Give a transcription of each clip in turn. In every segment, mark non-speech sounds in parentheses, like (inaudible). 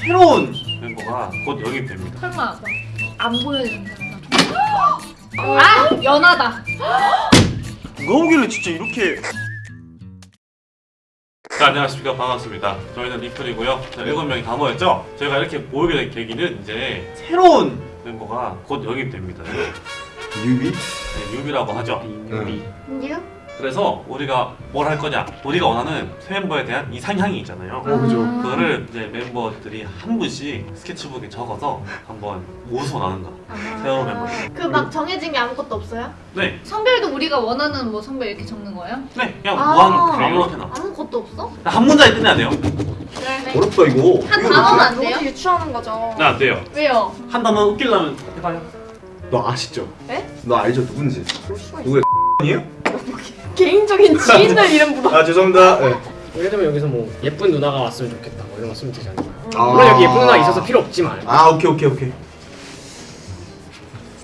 새로운 멤버가 곧 영입됩니다. 설마 안 보여주는. 아 연하다. 누가 오길래 진짜 이렇게 자, 안녕하십니까 반갑습니다 저희는 리플이고요 자, 7명이 다 모였죠 저희가 이렇게 모이게 된 계기는 이제 새로운 멤버가 곧 영입됩니다 newbie? 네, newbie라고 하죠 응. 뉴? 그래서 우리가 뭘 할 거냐 우리가 원하는 새 멤버에 대한 이상향이 있잖아요 어, 그죠. 그거를 이제 멤버들이 한 분씩 스케치북에 적어서 한번 모서 나는 거 새로운 멤버 그막 정해진 게 아무것도 없어요? 네, 성별도 우리가 원하는 뭐 성별 이렇게 적는 거예요? 네 그냥 아. 무한 아무렇게나 아무것도 없어? 한 문장에 끝내야 돼요 네. 어렵다 이거. 한 단어만 안 돼요? 유추하는 거죠. 네, 안 돼요 왜요? 한 단어 웃기려면 해봐요 너 아시죠? 네? 너 알죠 누군지? 누구예요? (laughs) 아니에요? 개인적인 지인들 이름 묻어. 아 죄송합니다. 네. 예를 들면 여기서 뭐 예쁜 누나가 왔으면 좋겠다 뭐 이런 거 쓰면 되지 않을까 아. 물론 여기 예쁜 누나 있어서 필요 없지만 아 오케이 오케이 오케이.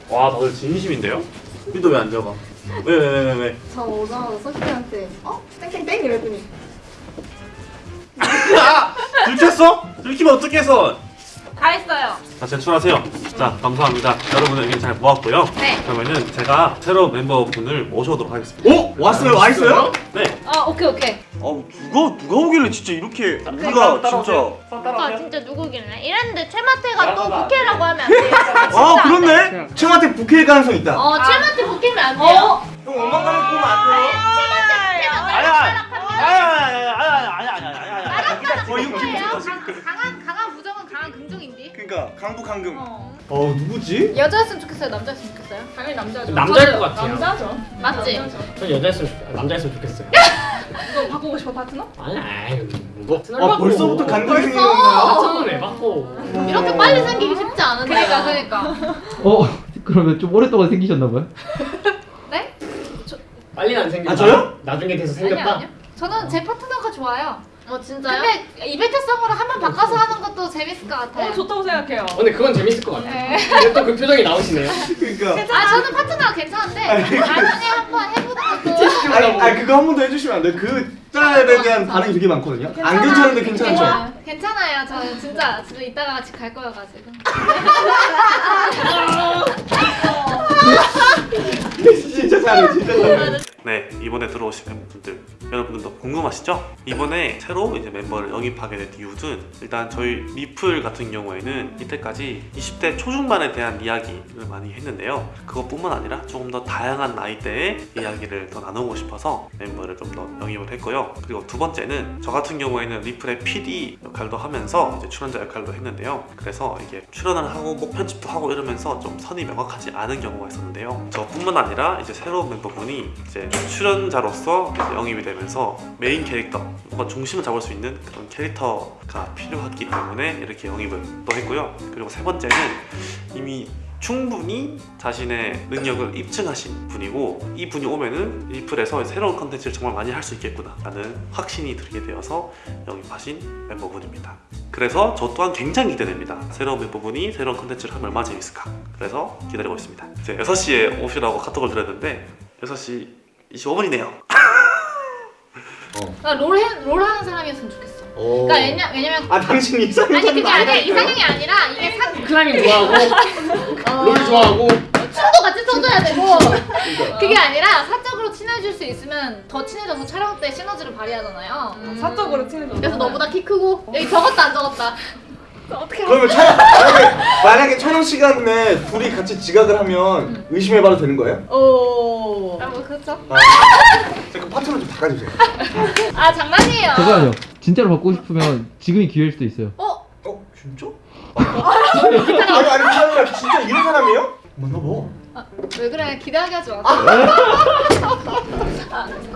와 다들 진심인데요? 근데 왜안 적어? 왜왜 왜 왜 왜? 저 오자마자 소피한테 어? 땡땡땡 이랬더니 아! 들켰어? 들키면 어떡해서 다 했어요. 자 제출하세요 자 감사합니다 여러분의 의견 잘 모았고요 네. 그러면은 제가 새로운 멤버분을 모셔오도록 하겠습니다 오 왔어요 와 있어요? 네 아 오케이 오케이. 아 누가 누가 오길래 진짜 이렇게 그러니까 우리가 진짜 오빠 진짜 누구길래? 이랬는데 최마태가 또 부캐라고 하면 안 돼요. 아 그렇네. 청한테 부캐일 가능성 있다. 어 최마태 부캐면 안 돼요. 어? 형 가는 꼬면 안 돼요. 아야 아야 아야 아야 아야 아야 아야 어 이거 기분 좋다. 강한 강한 부정은 강한 긍정인데. 그러니까 강북 강금. 어. 어 누구지? 여자였으면 좋겠어요. 남자였으면 좋겠어요. 당연히 남자죠. 남자일 것 같아요. 남자죠. 맞지? 전 여자였으면 좋- 남자였으면 좋겠어요 (laughs) 이거 바꾸고 싶어 파트너? 아니 아이 뭐아 벌써부터 감정이 벌써? 생겼나요? 파트너는 왜 바꿔 이렇게 빨리 생기기 쉽지 않은데. 그러니까 그러니까. 어 그러면 좀 오랫동안 생기셨나 봐요? (laughs) 네? 빨리는 안 생겼다 아, 저요? 나중에 돼서 아니요 생겼다 아니요. 저는 제 파트너가 좋아요. 어 진짜요? 근데 이벤트성으로 한 번 바꿔서 하는 것도 재밌을 것 같아요. 좋다고 생각해요. 어, 근데 그건 재밌을 것 같아 네. 근데 또 그 표정이 나오시네요 (laughs) 그러니까. 아 저는 파트너가 괜찮은데 나중에 한번 해보는 것도 (laughs) 아니, 아니 그거 한 번 더 해주시면 안 돼요? 그 짤에 대한 반응이 되게 많거든요. 안 괜찮은데 괜찮죠? 괜찮아요. 괜찮아요. 저는 진짜 진짜 이따가 같이 갈 거여가지고. (laughs) 진짜 잘해 진짜 잘해. 네 이번에 들어오신 멤버분들 여러분들도 궁금하시죠? 이번에 새로 이제 멤버를 영입하게 된 이유는 일단 저희 리플 같은 경우에는 이때까지 20대 초중반에 대한 이야기를 많이 했는데요. 그것뿐만 아니라 조금 더 다양한 나이대의 이야기를 더 나누고 싶어서 멤버를 좀 더 영입을 했고요. 그리고 두 번째는 저 같은 경우에는 리플의 PD 역할도 하면서 이제 출연자 역할도 했는데요. 그래서 이게 출연을 하고 목 편집도 하고 이러면서 좀 선이 명확하지 않은 경우가 있었는데요. 저뿐만 아니라 이제 새로운 멤버분이 이제 출연자로서 영입이 되면서 메인 캐릭터 뭔가 중심을 잡을 수 있는 그런 캐릭터가 필요했기 때문에 이렇게 영입을 또 했고요. 그리고 세 번째는 이미 충분히 자신의 능력을 입증하신 분이고 이 분이 오면은 리플에서 새로운 컨텐츠를 정말 많이 할 수 있겠구나 라는 확신이 들게 되어서 영입하신 멤버분입니다. 그래서 저 또한 굉장히 기대됩니다. 새로운 멤버분이 새로운 컨텐츠를 하면 얼마나 재밌을까. 그래서 기다리고 있습니다. 이제 6시에 오시라고 카톡을 드렸는데 6시 25분이네요 그러니까 롤, 해, 롤 하는 사람이었으면 좋겠어. 오. 그러니까 왜냐, 왜냐면 아 당신 이상형 아니 그게 아니라 이상형이 아니라 이게 사, 클라이밍 좋아하고 (laughs) 롤 좋아하고 춤도 같이 춰줘야 되고 그러니까. 그게 아니라 사적으로 친해질 수 있으면 더 친해져서 촬영 때 시너지를 발휘하잖아요. 음. 사적으로 친해져. 그래서 너보다 키 크고 여기 적었다 안 적었다. 어떻게 그러면 촬영 만약에, 만약에 촬영 시간에 둘이 같이 지각을 하면 의심해봐도 되는 거예요? 오. 아, 뭐 그렇죠. 아, 그 파트너 좀 바꿔주세요. 아 장난이에요. 잠깐만요 진짜로 바꾸고 싶으면 지금이 기회일 수도 있어요 어? 어 진짜? 아니 아니 그 진짜 이런 사람이에요? 맞나 봐. 아, 왜 그래 기대하게 하지 마. 아,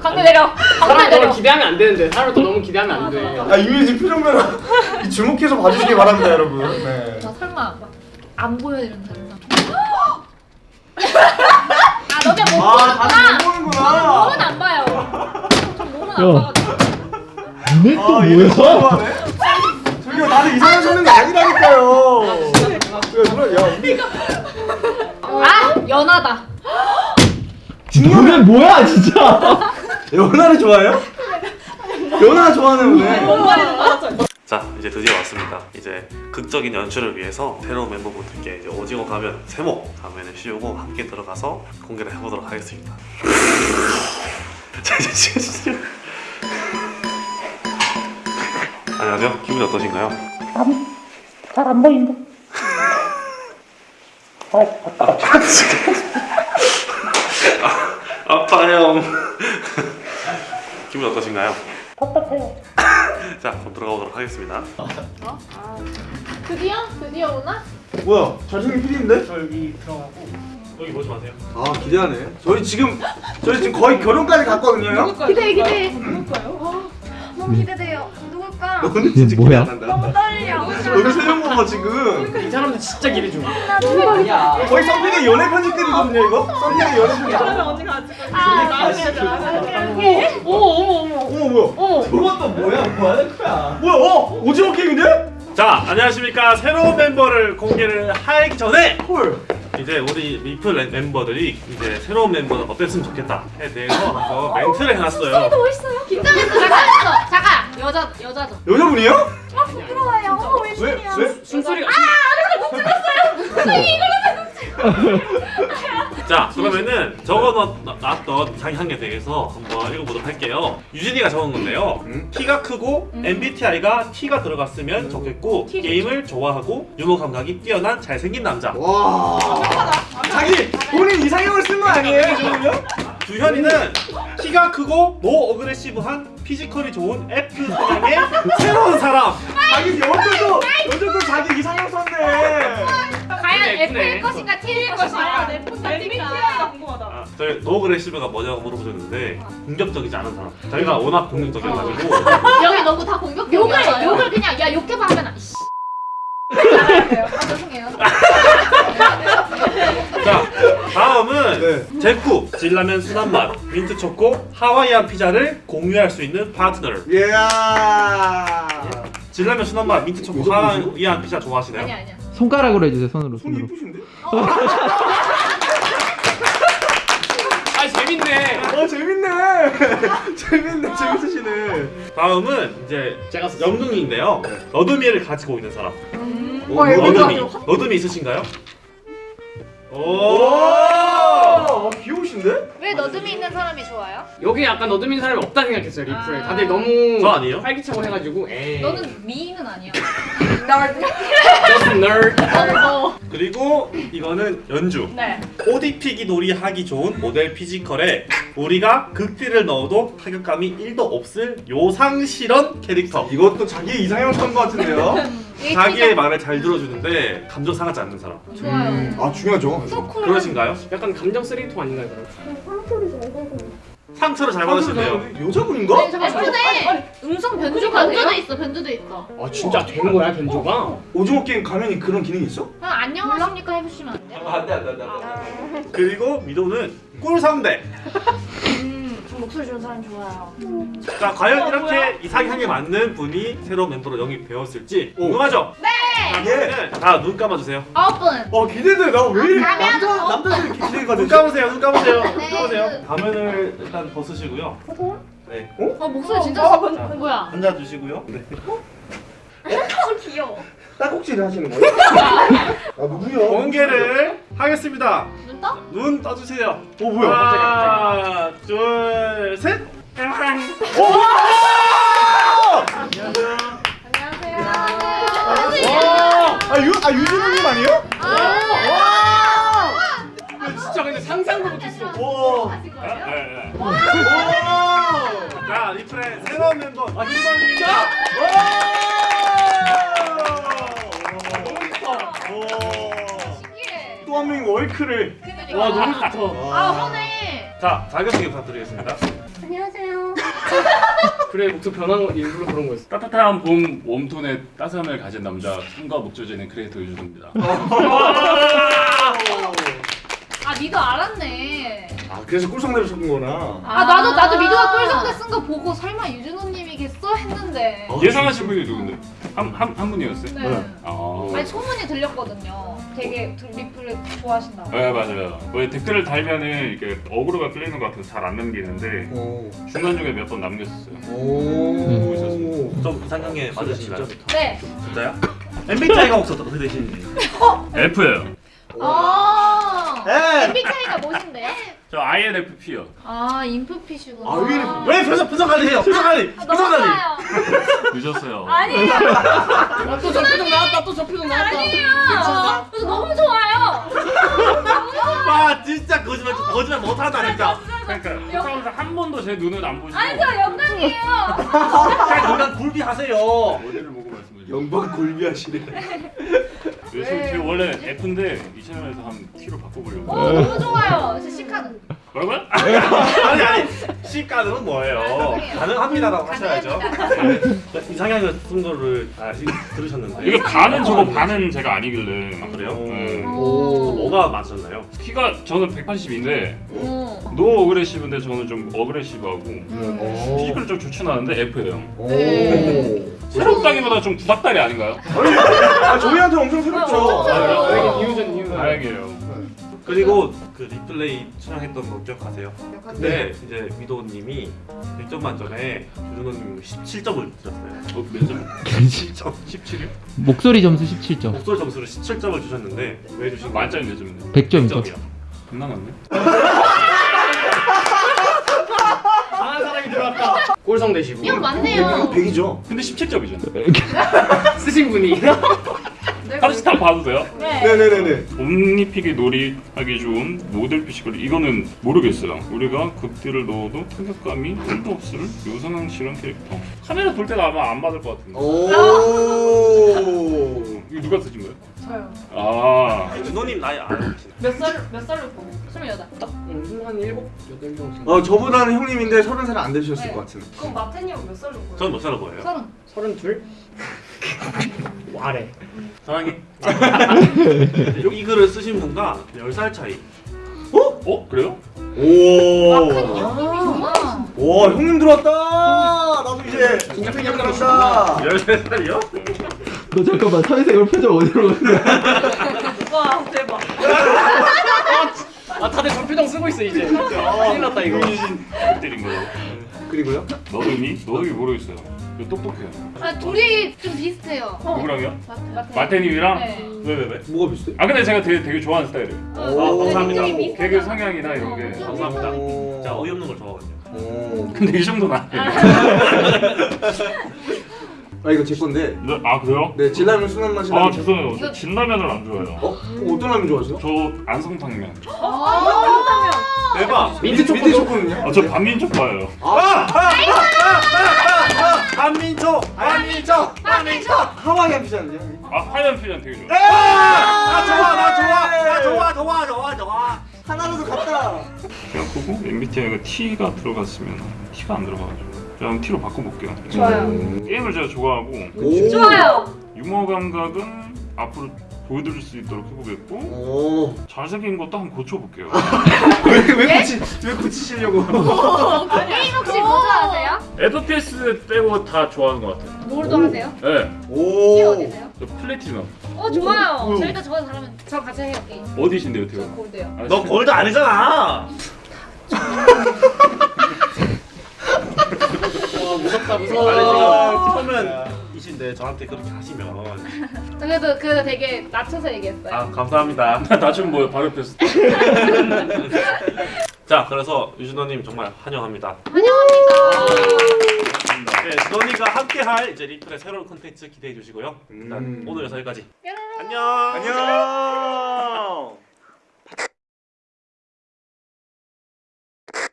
광대 내려. 광대 사람 내려. 너무 기대하면 안 되는데 사람을 또 너무 기대하면 안 돼 아 이미지 표정 변화 (laughs) 주목해서 봐주시기 바랍니다 여러분. 네. 나 설마 안 보여 이런 사람. 아 너네 못 아 보는구나. 다들 못 보는구나. 몸은 안 봐요. 전 몸은 안 야. 봐가지고. 너네 또아 뭐야? 너무하네. 저기요 나는 이상한 게 아니라니까요. 야 누나 야 우리 아 연하다. 너네 뭐야 진짜 연하를 좋아해요? 연하 좋아하는 분네. 알았죠? 자 이제 드디어 왔습니다. 이제 극적인 연출을 위해서 새로운 멤버분들께 이제 오징어 가면 세모 가면을 씌우고 함께 들어가서 공개를 해보도록 하겠습니다. (laughs) 자 이제 시작. 안녕하세요. 기분이 어떠신가요? 잘 안 보인다. 아파요. 기분 어떠신가요? 답답해요. (laughs) 자 그럼 들어가 보도록 하겠습니다. 드디어? 드디어 오나? 뭐야? 잘생긴 PD인데? 저 여기 들어가고 여기 보지 마세요. 아 기대하네. 저희 지금 저희 지금 거의 결혼까지 갔거든요. 기대해, 기대해. 누굴까요? 너무 기대돼요. 누굴까? 너는 진짜 뭐야? 기대 안 한다. 떨려. 여기 세명 봐봐 지금. 이 사람들 진짜 기대 중. 거의 썸피디 연애 편집글이거든요 이거. 썸피디 연애 편집. 그러면 언니가 아직 아, 어머 어머 어머. 어머 뭐야? 어머. 저것도 뭐야? 뭐 하는 거야? 뭐야? 어? 오징어 게임인데? 자 안녕하십니까 새로운 멤버를 공개를 하기 전에 헐. 이제 우리 미플 멤- 멤버들이 이제 새로운 멤버는 어땠으면 좋겠다에 대해서 한번 멘트를 해놨어요. 긴장했어, 잠깐 했어. 잠깐. 여자, 여자죠. 여자분이요? 왜? 왜? 숨소리가 자 그러면은 적어놨던 게 대해서 한번 읽어보도록 할게요. 유진이가 적은 건데요. 음? 키가 크고 MBTI가 T가 들어갔으면 좋겠고 게임을 좋아하고 유머 감각이 뛰어난 잘생긴 남자. 와. 자기 본인 이상형을 쓴 거 아니에요? 주현이는 키가 크고 no aggressive한 physical이 좋은 F 성향의 새로운 사람. 자기 여자도 여자도 자기 이상형 썼네. 과연. F일 것인가 T일 것인가? 내 MBTI가 궁금하다. 아, 저희 no aggressive가 뭐냐고 물어보셨는데 공격적이지 않은 사람. 저희가 워낙 공격적이어가지고 (laughs) 여기 너무 다 공격. 욕을 욕을 그냥 야 욕해봐 하면 이씨. 아 죄송해요. (laughs) 자 다음은 네. 제쿠 진라면 순한 맛 민트 초코 하와이안 피자를 공유할 수 있는 파트너. 예. 진라면 순한 맛 민트 초코 하와이안 피자 좋아하시나요? 아니야 아니야. 손가락으로 해주세요. 손으로 손 손으로. 이쁘신데? (laughs) 아 재밌네. 어 재밌네. (laughs) 재밌네. 재밌으시네. 다음은 이제 제가 썼어요. 영둥이인데요. 너드미를 가지고 있는 사람. 어, 너드미 너드미 있으신가요? 오. 오. 귀여우신데? 왜 너듬이 있는 사람이 좋아요? 여기 약간 너드민 사람이 없다 생각했어요 리플에. 아. 다들 너무 저 아니에요? 활기차고 해가지고 에이. 너는 미인은 아니야. (laughs) just nerd. 어. 그리고 이거는 연주. 네. ODP기 놀이 하기 좋은 모델 피지컬에 우리가 극딜을 넣어도 타격감이 1도 없을 요상 실현 캐릭터. 이것도 자기 이상형 쓴거 같은데요? 이게 자기의 말을 잘 들어주는데 감정 상하지 않는 사람. 좋아요. 아 중요하죠. 그러신가요? 약간 감정 쓰레기통 아닌가요 그럼? 상처를 잘 받으시네요. 여자분인가? 아니 잠깐 예쁘네. 음성 변주가 변주도 있어. 변주도 있어. 아 진짜 된 거야 견조가? 오징어 게임 가면이 그런 기능이 있어? 그냥 안녕하십니까 해보시면 안 돼요? 안돼 안돼 안돼. 그리고 미도는 꿀 상대. (laughs) 음, 저 목소리 좋은 사람 좋아요. 자 과연 이렇게 이상향에 맞는 분이 새로운 멤버로 영입되었을지 궁금하죠? 네. 자, 다눈 감아주세요. 분. 어 기대돼. 나 왜 이렇게 남자 어? 남자들이 기대가 눈 되지? 감으세요. 눈 감으세요. 눈 네. 감으세요. 가면을 일단 벗으시고요. 네. 어 목소리 진짜 아, 어, 뭐야? 앉아주시고요. 네. 너무 귀여워. 딸꾹질 하시는 거예요? (laughs) 아 누구야? 공개를 하겠습니다. 눈 떠? 눈 떠주세요. 어 뭐야? 하나, 둘, 셋. 아, 유, 아 유진우님 아니에요? 야, 진짜 근데 상상도 못했어. 와. 네, 네. 와. 자, 리플의 새로운 멤버 아, 김선입 또한 명이 월크를. 그러니까. 와 너무 좋다. 아 하네. 자, 자기소개 부탁드리겠습니다. 안녕하세요. (laughs) 그래 목소리 변한 거 일부러 그런 거였어. 따뜻한 봄 웜톤의 따스함을 가진 남자 숨과 목조제는 크리에이터 유준호입니다. 아 미도 알았네. 아 그래서 꿀성대를 쳤는 거나. 아 나도 아. 나도 미도가 꿀성대 쓴 거 보고 설마 유준호님이겠어 했는데. 예상하신 분이 누군데? 한한 한 분이었어요? 네. 아. 아니 소문이 들렸거든요. 되게 두- 리플을 좋아하신다고. 네 맞아요. 왜 댓글을 달면은 이게 어그로가 끌리는 것 같아서 잘 안 남기는데 오. 중간 중에 몇 번 남겼었어요. 오. 좀 이상형에 맞으신가요? 네. 진짜요? MBTI가 혹시 어떻게 되시는지 (laughs) F예요. 아. 에. MBTI가 무엇인데요? 저 INFP요. 아 인프피시구나. 아, 왜? 왜 표정 표정 관리해요? 표정 관리. 아. 늦었어요. (laughs) 아니에요. 또 저 표정 나왔다 또 저 표정 나왔다 아니에요. 그래서 너무 좋아요. 와 진짜 거짓말 거짓말 못한다 진짜. 그러니까 항상 한 번도 제 눈을 안 보시고 아니 저 영광이에요. 그냥 건강 굴비 하세요. 어디를 보고 말씀드리죠? 영번 굴비하시네. 요즘 제 원래 F인데 이 채널에서 한 T로 바꿔보려고. 오 너무 좋아요. 아니 아니 C가는 뭐예요? 죄송해요. 가능합니다라고 하셔야죠. 가능합니다. 이상형을 쓴 거를 다 들으셨는데. 이거 반은 저거 반은 제가 아니길래. 아, 그래요? 네. 오. 뭐가 맞았나요? 키가 저는 180인데 오. 노 어그레시브인데 저는 좀 어그레시브하고 오. 피지컬 좀 좋진 않은데 F예요. 오. 네. 새롭다기보다 좀 구닥다리 아닌가요? 아 저희한테 엄청 새롭죠. 아, 그래요? 아, 이유전 이유전 다행이에요. 그리고 그 리플레이 촬영했던 거 기억하세요? 그때 이제 미도님이 100점 만점에 유준호님 17점을 주셨어요. 어, 몇 점? 17점. 17이요? (laughs) 목소리 점수 17점. 목소리 점수를 17점을 주셨는데 왜 주신 거예요? 만점이 몇 점인데? 100점이죠. 100점이요. 겁나 많네. 강한 사람이 들어왔다 꼴성 되시고 이거 맞네요. 100이죠. 근데 17점이잖아. (laughs) 쓰신 분이 (laughs) 네, 다시 다 그렇죠. 봐도 돼요? 네. 네네네네 옴니픽이 놀이하기 좋은 모델 피식을 이거는 모르겠어요 우리가 극딜을 넣어도 타격감이 1도 없을 요상한 실험 캐릭터 카메라 돌 때가 아마 안 받을 것 같은데 오 (laughs) 이거 누가 쓰신 거예요? 저요 아 준호님 나이 몇살몇 살로 보고? 28. 딱한 7, 8 정도. 어 저보다는 형님인데 30살 안 되셨을 네. 것 같은데. 그럼 마태님은 몇 살로 보여요? 저는 몇 살로 보여요? 30. 32? 아래 사랑해. 이 글을 쓰신 분과 10살 차이. 어? 그래요? 오. 아. 와 형님 들어왔다. 나도 이제 진짜 팬이 들어왔다. 13살이요? 너 잠깐만 사회생활 표정 어디로 갔냐? 와 대박. 아 다들 저 표정 쓰고 있어 이제 큰일 났다 이거 극딜인 거예요. 그리고요? 너도니? 너도 모르겠어요. 이거 똑똑해요. 아 둘이 좀 비슷해요. 누구랑요? 마태. 마태. 마태님이랑? 네. 왜 왜 왜? 뭐가 비슷해? 아 근데 제가 되게 되게 좋아하는 스타일이에요. 어, 감사합니다. 둘이 비슷하다. 개그 성향이나 이런 게. 어, 감사합니다. 오. 자 어이없는 걸 좋아하거든요. 오. 근데 이 정도는 아니에요. 아 이거 제 건데. 네, 아 그래요? 네 진라면 순한 맛이 아. 죄송해요. 저 진라면을 안 좋아해요. 어? 그럼 어떤 라면 좋아하세요? 저 안성탕면. 아. 대박. 민트 초코도? 민트 초코는요? 아, 저 반민족 봐요. 한민초. 한민초. 한민초. 하와이안 피자인데요? 아 하얀 피자 되게 좋아. 나 좋아 나 좋아 나 좋아 좋아 좋아 좋아. 하나라도 갔다. 그냥 보고 MBTI가 T가 들어갔으면 T가 안 들어가가지고 그냥 T로 바꿔볼게요. 좋아요. 게임을 제가 좋아하고 오. 좋아요. 유머 감각은 앞으로 보여드릴 수 있도록 해보겠고 오. 잘생긴 것도 한번 고쳐볼게요. (laughs) 왜 왜 고치 왜 고치시려고? 게임 혹시 뭐 좋아하세요? FPS 빼고 다 좋아하는 것 같아요. 뭘도 하세요? 네, 오. 티 어디세요? 저 플래티넘. 어 좋아요. 저 일단 저거 잘하면 저 같이 해요 게임. 어디신데요, 저 태호? 골드요. 아, 너 골드 아니잖아. 와 (laughs) 무섭다 아니 무서워 지금 초면이신데 저한테 그렇게 하시면 그래도 그래도 되게 낮춰서 얘기했어요. 아 감사합니다. (laughs) 나좀 뭐야 바로 옆에서 (laughs) 자 그래서 유준호님 정말 환영합니다. 환영합니다. 네, 너니가 함께할 이제 리플의 새로운 콘텐츠 기대해 주시고요. 음. 오늘 여기까지. 안녕. 안녕.